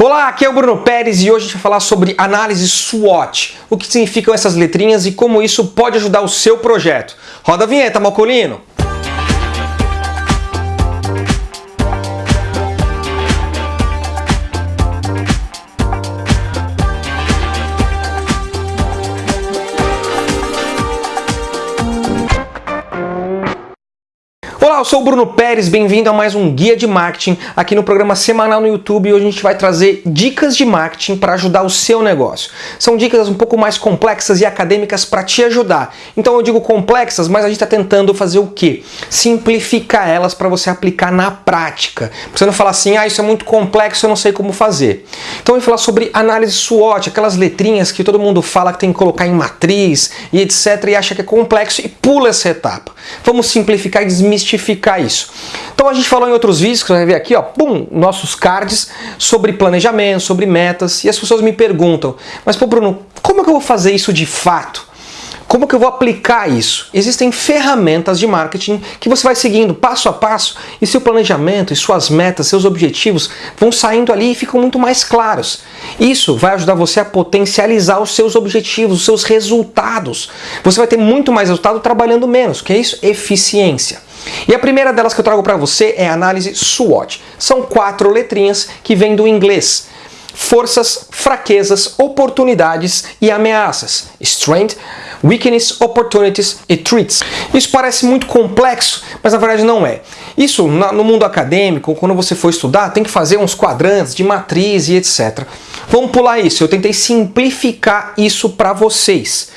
Olá, aqui é o Bruno Pérez e hoje a gente vai falar sobre análise SWOT, o que significam essas letrinhas e como isso pode ajudar o seu projeto. Roda a vinheta, Malcolino! Sou o Bruno Pérez, bem-vindo a mais um Guia de Marketing aqui no programa semanal no YouTube e hoje a gente vai trazer dicas de marketing para ajudar o seu negócio. São dicas um pouco mais complexas e acadêmicas para te ajudar. Então eu digo complexas, mas a gente está tentando fazer o quê? Simplificar elas para você aplicar na prática. Você não falar assim, ah, isso é muito complexo, eu não sei como fazer. Então eu vou falar sobre análise SWOT, aquelas letrinhas que todo mundo fala que tem que colocar em matriz e etc e acha que é complexo e pula essa etapa. Vamos simplificar e desmistificar simplificar isso. Então a gente falou em outros vídeos, que você vai ver aqui, ó, pum, nossos cards sobre planejamento, sobre metas, e as pessoas me perguntam, mas pô Bruno, como é que eu vou fazer isso de fato? Como que eu vou aplicar isso? Existem ferramentas de marketing que você vai seguindo passo a passo e seu planejamento e suas metas, seus objetivos vão saindo ali e ficam muito mais claros. Isso vai ajudar você a potencializar os seus objetivos, os seus resultados. Você vai ter muito mais resultado trabalhando menos, que é isso? Eficiência. E a primeira delas que eu trago para você é a análise SWOT. São quatro letrinhas que vêm do inglês. Forças, fraquezas, oportunidades e ameaças. Strength, weakness, opportunities e threats. Isso parece muito complexo, mas na verdade não é. Isso no mundo acadêmico, quando você for estudar, tem que fazer uns quadrantes de matriz e etc. Vamos pular isso, eu tentei simplificar isso para vocês.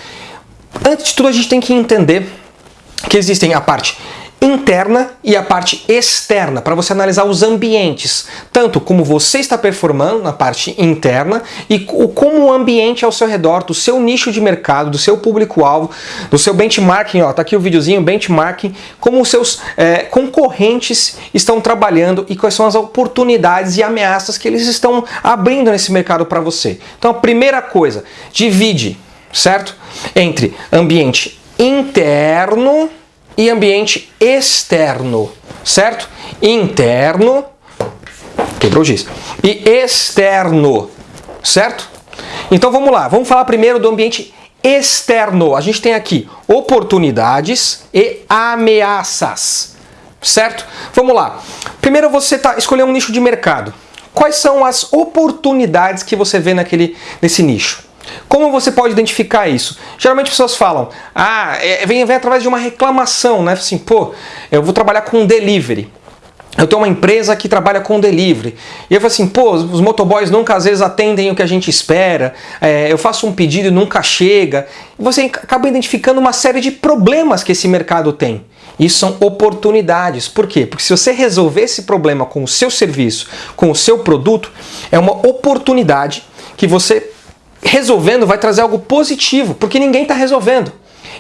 Antes de tudo, a gente tem que entender que existem a parte interna e a parte externa, para você analisar os ambientes, tanto como você está performando na parte interna e como o ambiente ao seu redor, do seu nicho de mercado, do seu público-alvo, do seu benchmarking, ó, tá aqui o videozinho, benchmarking, como os seus é, concorrentes estão trabalhando e quais são as oportunidades e ameaças que eles estão abrindo nesse mercado para você. Então a primeira coisa, divide, certo? Entre ambiente interno e ambiente externo, certo? Interno, quebrou o giz, e externo, certo? Então vamos lá, vamos falar primeiro do ambiente externo. A gente tem aqui oportunidades e ameaças, certo? Vamos lá. Primeiro você tá escolher um nicho de mercado. Quais são as oportunidades que você vê naquele, nesse nicho? Como você pode identificar isso? Geralmente as pessoas falam, ah, é, vem, vem através de uma reclamação, né? Assim, pô, eu vou trabalhar com delivery. Eu tenho uma empresa que trabalha com delivery. E eu falo assim, pô, os motoboys nunca às vezes atendem o que a gente espera, é, eu faço um pedido e nunca chega. E você acaba identificando uma série de problemas que esse mercado tem. Isso são oportunidades. Por quê? Porque se você resolver esse problema com o seu serviço, com o seu produto, é uma oportunidade que você resolvendo vai trazer algo positivo, porque ninguém está resolvendo.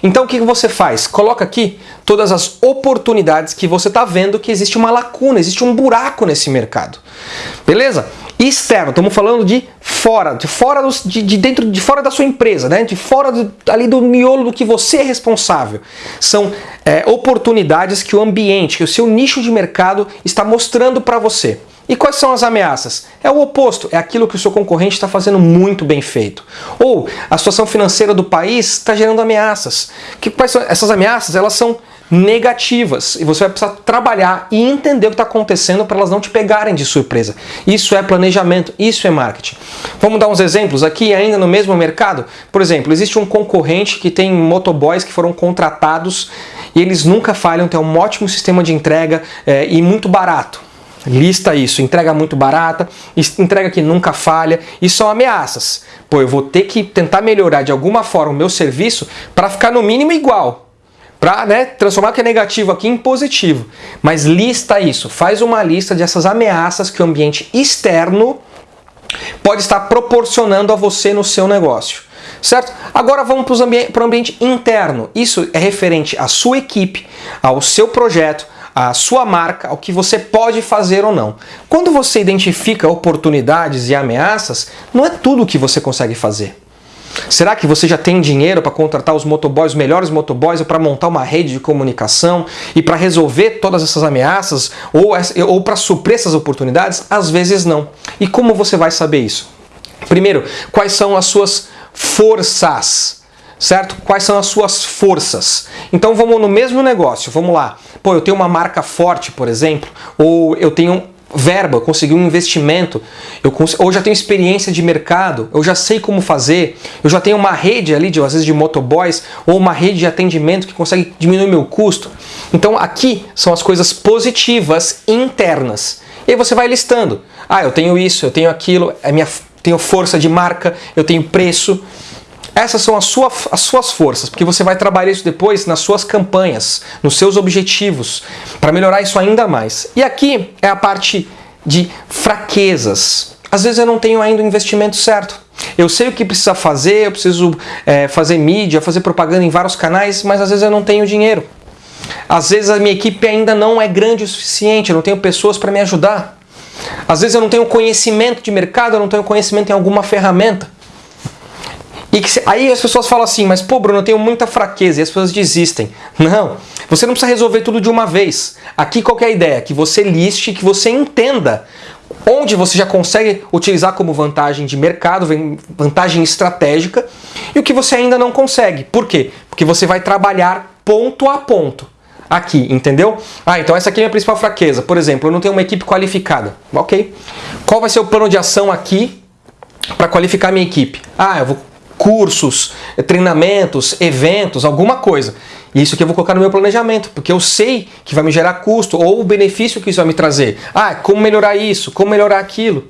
Então o que você faz? Coloca aqui todas as oportunidades que você está vendo que existe uma lacuna, existe um buraco nesse mercado. Beleza? Externo, estamos falando de fora, de fora do, de, de, dentro, de fora da sua empresa, né? de fora do, ali do miolo do que você é responsável. São é, oportunidades que o ambiente, que o seu nicho de mercado está mostrando para você. E quais são as ameaças? É o oposto, é aquilo que o seu concorrente está fazendo muito bem feito. Ou a situação financeira do país está gerando ameaças. Que, quais são essas ameaças? Elas são negativas e você vai precisar trabalhar e entender o que está acontecendo para elas não te pegarem de surpresa. Isso é planejamento, isso é marketing. Vamos dar uns exemplos aqui ainda no mesmo mercado? Por exemplo, existe um concorrente que tem motoboys que foram contratados e eles nunca falham, tem um ótimo sistema de entrega é, e muito barato. Lista isso, entrega muito barata, entrega que nunca falha e são ameaças. Pô, eu vou ter que tentar melhorar de alguma forma o meu serviço para ficar no mínimo igual. Para né, transformar o que é negativo aqui em positivo. Mas lista isso, faz uma lista dessas ameaças que o ambiente externo pode estar proporcionando a você no seu negócio. Certo? Agora vamos para o ambiente, ambiente interno. Isso é referente à sua equipe, ao seu projeto, a sua marca, o que você pode fazer ou não. Quando você identifica oportunidades e ameaças, não é tudo o que você consegue fazer. Será que você já tem dinheiro para contratar os motoboys, os melhores motoboys, para montar uma rede de comunicação e para resolver todas essas ameaças ou, ou para suprir essas oportunidades? Às vezes não. E como você vai saber isso? Primeiro, quais são as suas forças? Certo? Quais são as suas forças? Então vamos no mesmo negócio, vamos lá. Pô, eu tenho uma marca forte, por exemplo, ou eu tenho verba, eu consegui um investimento, eu ou já tenho experiência de mercado, eu já sei como fazer, eu já tenho uma rede ali, de, às vezes de motoboys, ou uma rede de atendimento que consegue diminuir meu custo. Então aqui são as coisas positivas internas. E aí você vai listando. Ah, eu tenho isso, eu tenho aquilo, é minha, tenho força de marca, eu tenho preço. Essas são as, sua, as suas forças, porque você vai trabalhar isso depois nas suas campanhas, nos seus objetivos, para melhorar isso ainda mais. E aqui é a parte de fraquezas. Às vezes eu não tenho ainda o investimento certo. Eu sei o que precisa fazer, eu preciso é, fazer mídia, fazer propaganda em vários canais, mas às vezes eu não tenho dinheiro. Às vezes a minha equipe ainda não é grande o suficiente, eu não tenho pessoas para me ajudar. Às vezes eu não tenho conhecimento de mercado, eu não tenho conhecimento em alguma ferramenta. E que, aí as pessoas falam assim, mas pô Bruno, eu tenho muita fraqueza e as pessoas desistem. Não, você não precisa resolver tudo de uma vez. Aqui qual é a ideia? Que você liste, que você entenda onde você já consegue utilizar como vantagem de mercado, vantagem estratégica, e o que você ainda não consegue. Por quê? Porque você vai trabalhar ponto a ponto aqui, entendeu? Ah, então essa aqui é a minha principal fraqueza. Por exemplo, eu não tenho uma equipe qualificada. Ok. Qual vai ser o plano de ação aqui para qualificar minha equipe? Ah, eu vou cursos, treinamentos, eventos, alguma coisa. E isso aqui eu vou colocar no meu planejamento, porque eu sei que vai me gerar custo ou o benefício que isso vai me trazer. Ah, como melhorar isso, como melhorar aquilo.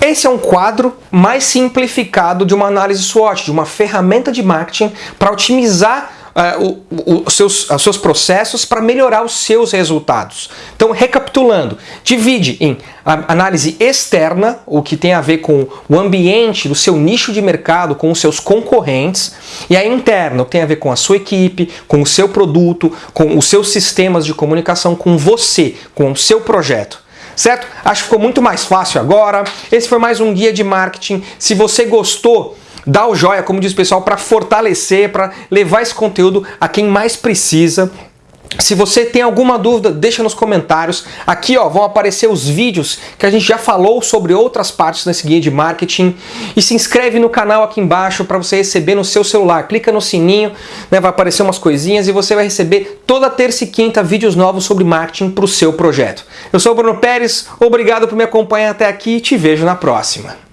Esse é um quadro mais simplificado de uma análise SWOT, de uma ferramenta de marketing para otimizar uh, o, o, seus, os seus processos para melhorar os seus resultados. Então, recapitulando, divide em análise externa, o que tem a ver com o ambiente do seu nicho de mercado, com os seus concorrentes, e a interna, o que tem a ver com a sua equipe, com o seu produto, com os seus sistemas de comunicação, com você, com o seu projeto certo? Acho que ficou muito mais fácil agora. Esse foi mais um guia de marketing. Se você gostou, dá o joia, como diz o pessoal, para fortalecer, para levar esse conteúdo a quem mais precisa. Se você tem alguma dúvida, deixa nos comentários. Aqui ó, vão aparecer os vídeos que a gente já falou sobre outras partes desse guia de marketing. E se inscreve no canal aqui embaixo para você receber no seu celular. Clica no sininho, né, vai aparecer umas coisinhas e você vai receber toda terça e quinta vídeos novos sobre marketing para o seu projeto. Eu sou o Bruno Pérez, obrigado por me acompanhar até aqui e te vejo na próxima.